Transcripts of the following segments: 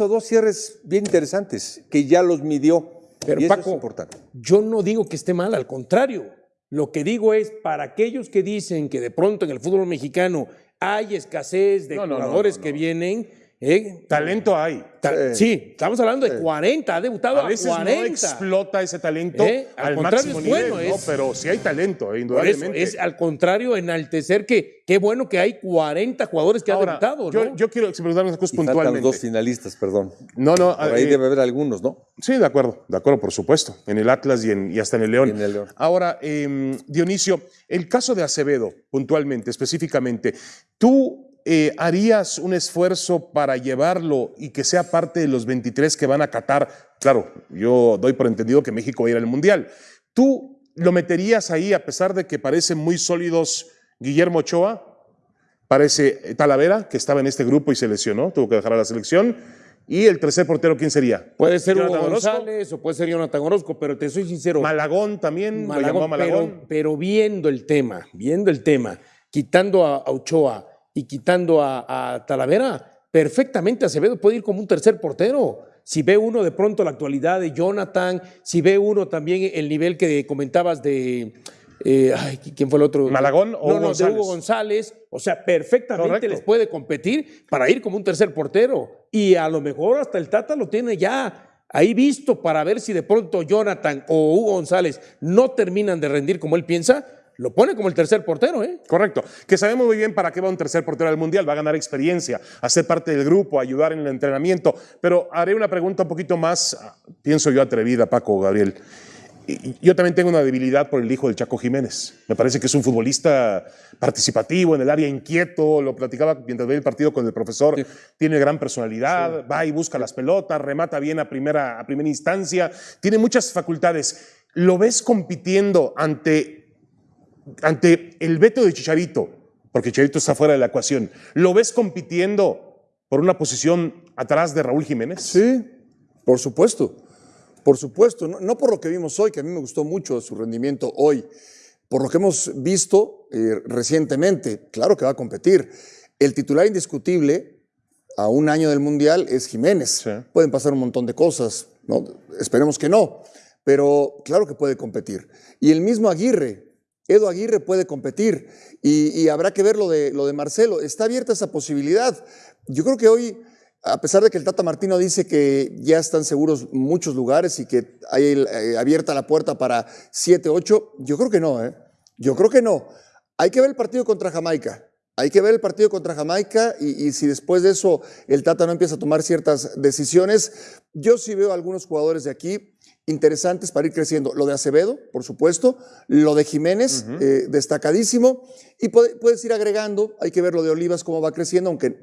hizo dos cierres bien interesantes, que ya los midió. Pero y eso Paco, es importante. yo no digo que esté mal, al contrario. Lo que digo es, para aquellos que dicen que de pronto en el fútbol mexicano hay escasez de No, no, no, jugadores no, que vienen, ¿eh? Talento hay. Ta- sí. estamos hablando de 40, ha debutado A a, veces 40. no explota ese talento ¿Eh? Al al, contrario, máximo es nivel, bueno, ¿no? es- pero sí hay talento, eh, Por eso indudablemente. es al contrario enaltecer que qué bueno que hay 40 jugadores que Ahora, han debutado, yo, ¿no? yo quiero preguntar unas cosas Y faltan puntualmente. dos finalistas, perdón. No, no, Por ahí eh, debe haber algunos, ¿no? Sí, de acuerdo, de acuerdo, por supuesto. En el Atlas y, en- y hasta en el León. En el León. Ahora, eh, Dionisio, el caso de Acevedo, puntualmente, específicamente, ¿tú eh, harías un esfuerzo para llevarlo y que sea parte de los 23 que van a Qatar? Claro, yo doy por entendido que México va a ir al Mundial. ¿Tú lo meterías ahí a pesar de que parecen muy sólidos Guillermo Ochoa? Parece Talavera, que estaba en este grupo y se lesionó, tuvo que dejar a la selección. Y el tercer portero, ¿quién sería? Puede ser Hugo Jonathan Orozco. González o puede ser Jonathan Orozco, pero te soy sincero. Malagón también, lo Malagón, llamó Malagón. Pero, pero viendo el tema, viendo el tema, quitando a, a Ochoa y quitando a, a Talavera, perfectamente Acevedo puede ir como un tercer portero. Si ve uno de pronto la actualidad de Jonathan, si ve uno también el nivel que comentabas de. eh, ay, ¿Quién fue el otro? ¿Malagón o no, de González? Hugo González. O sea, perfectamente Correcto. les puede competir para ir como un tercer portero. Y a lo mejor hasta el Tata lo tiene ya ahí visto para ver si de pronto Jonathan o Hugo González no terminan de rendir como él piensa, lo pone como el tercer portero, ¿eh? Correcto. Que sabemos muy bien para qué va un tercer portero al Mundial. Va a ganar experiencia, a ser parte del grupo, a ayudar en el entrenamiento. Pero haré una pregunta un poquito más, ah, pienso yo, atrevida, Paco, Gabriel. Yo también tengo una debilidad por el hijo del Chaco Jiménez. Me parece que es un futbolista participativo en el área, inquieto. Lo platicaba mientras veía el partido con el profesor. Tiene gran personalidad, va y busca las pelotas, remata bien a primera, a primera instancia. Tiene muchas facultades. ¿Lo ves compitiendo ante ante el veto de Chicharito, porque Chicharito está fuera de la ecuación, ¿lo ves compitiendo por una posición atrás de Raúl Jiménez? Sí, por supuesto. Por supuesto. No, no por lo que vimos hoy, que a mí me gustó mucho su rendimiento hoy. Por lo que hemos visto eh, recientemente, claro que va a competir. El titular indiscutible a un año del Mundial es Jiménez. Sí. Pueden pasar un montón de cosas, ¿no? esperemos que no, pero claro que puede competir. Y el mismo Aguirre, Edo Aguirre puede competir y, habrá que ver lo de, lo de Marcelo. Está abierta esa posibilidad. Yo creo que hoy, a pesar de que el Tata Martino dice que ya están seguros muchos lugares y que hay eh, abierta la puerta para 7, 8, yo creo que no, ¿eh? Yo creo que no. Hay que ver el partido contra Jamaica. Hay que ver el partido contra Jamaica y, y si después de eso el Tata no empieza a tomar ciertas decisiones, yo sí veo algunos jugadores de aquí interesantes para ir creciendo. Lo de Acevedo, por supuesto, lo de Jiménez, eh, destacadísimo, y puede- puedes ir agregando, hay que ver lo de Olivas cómo va creciendo, aunque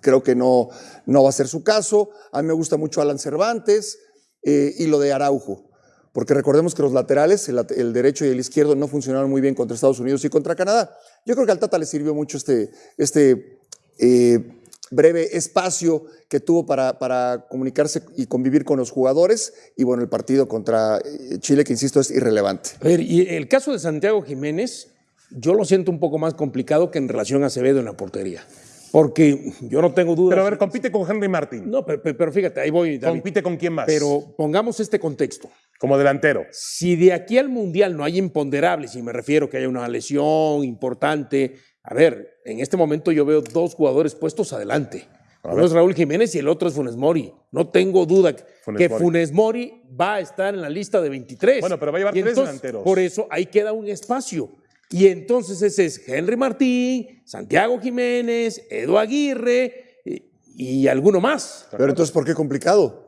creo que no, no va a ser su caso. A mí me gusta mucho Alan Cervantes eh, y lo de Araujo. Porque recordemos que los laterales, el, late- el derecho y el izquierdo, no funcionaron muy bien contra Estados Unidos y contra Canadá. Yo creo que al Tata le sirvió mucho este, este eh, breve espacio que tuvo para, para comunicarse y convivir con los jugadores. Y bueno, el partido contra eh, Chile, que insisto, es irrelevante. A ver, y el caso de Santiago Jiménez, yo lo siento un poco más complicado que en relación a Acevedo en la portería. Porque yo no tengo dudas. Pero a ver, compite con Henry Martin. No, pero, pero fíjate, ahí voy, David. ¿Compite con quién más? Pero pongamos este contexto. Como delantero. Si de aquí al Mundial no hay imponderables, y me refiero que haya una lesión importante, a ver, en este momento yo veo dos jugadores puestos adelante. Uno es Raúl Jiménez y el otro es Funes Mori. No tengo duda que Funes que Mori. Funes Mori va a estar en la lista de 23. Bueno, pero va a llevar Y tres entonces, delanteros. Por eso ahí queda un espacio. Y entonces ese es Henry Martín, Santiago Jiménez, Edu Aguirre y, y alguno más. Pero entonces, ¿por qué complicado?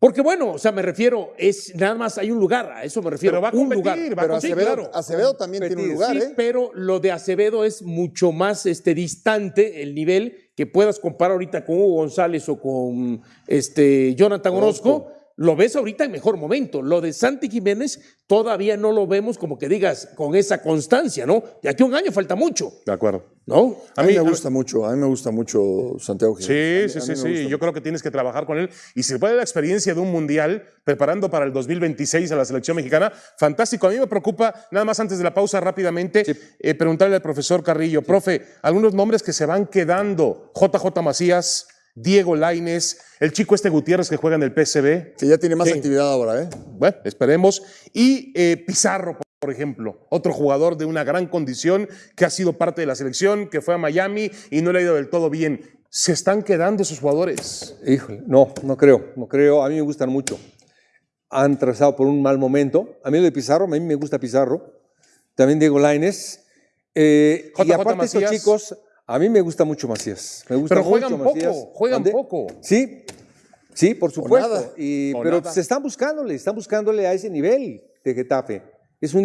Porque bueno, o sea, me refiero, es nada más hay un lugar, a eso me refiero. Pero va a un lugar. va a Pero Sí, Acevedo, claro. Acevedo también tiene un lugar, Sí, ¿eh? pero lo de Acevedo es mucho más este, distante el nivel que puedas comparar ahorita con Hugo González o con este, Jonathan Orozco. Lo ves ahorita en mejor momento. Lo de Santi Jiménez todavía no lo vemos como que digas con esa constancia, ¿no? De aquí a un año falta mucho, De acuerdo. ¿no? A mí, me gusta mucho, a mí me gusta mucho Santiago Sí, Jiménez. sí, A mí- sí, a mí me sí. gusta Yo creo que tienes que trabajar con él. Y si puede la experiencia de un mundial, preparando para el 2026 a la selección mexicana, fantástico. A mí me preocupa, nada más antes de la pausa rápidamente, eh, preguntarle al profesor Carrillo, profe, algunos nombres que se van quedando. JJ Macías, Diego Laines, el chico este Gutiérrez que juega en el PSV. Que ya tiene más actividad ahora, ¿eh? Bueno, esperemos. Y eh, Pizarro, por ejemplo, otro jugador de una gran condición que ha sido parte de la selección, que fue a Miami y no le ha ido del todo bien. Se están quedando esos jugadores. Híjole, no, no creo, no creo. A mí me gustan mucho. Han trazado por un mal momento. A mí lo de Pizarro, a mí me gusta Pizarro. También Diego Laines. Eh, y aparte estos Macías. chicos, a mí me gusta mucho Macías. Me gusta Pero juegan mucho poco, Macías. juegan poco. Sí, sí, por supuesto. Y- pero nada. se están buscándole, están buscándole a ese nivel de Getafe. Es un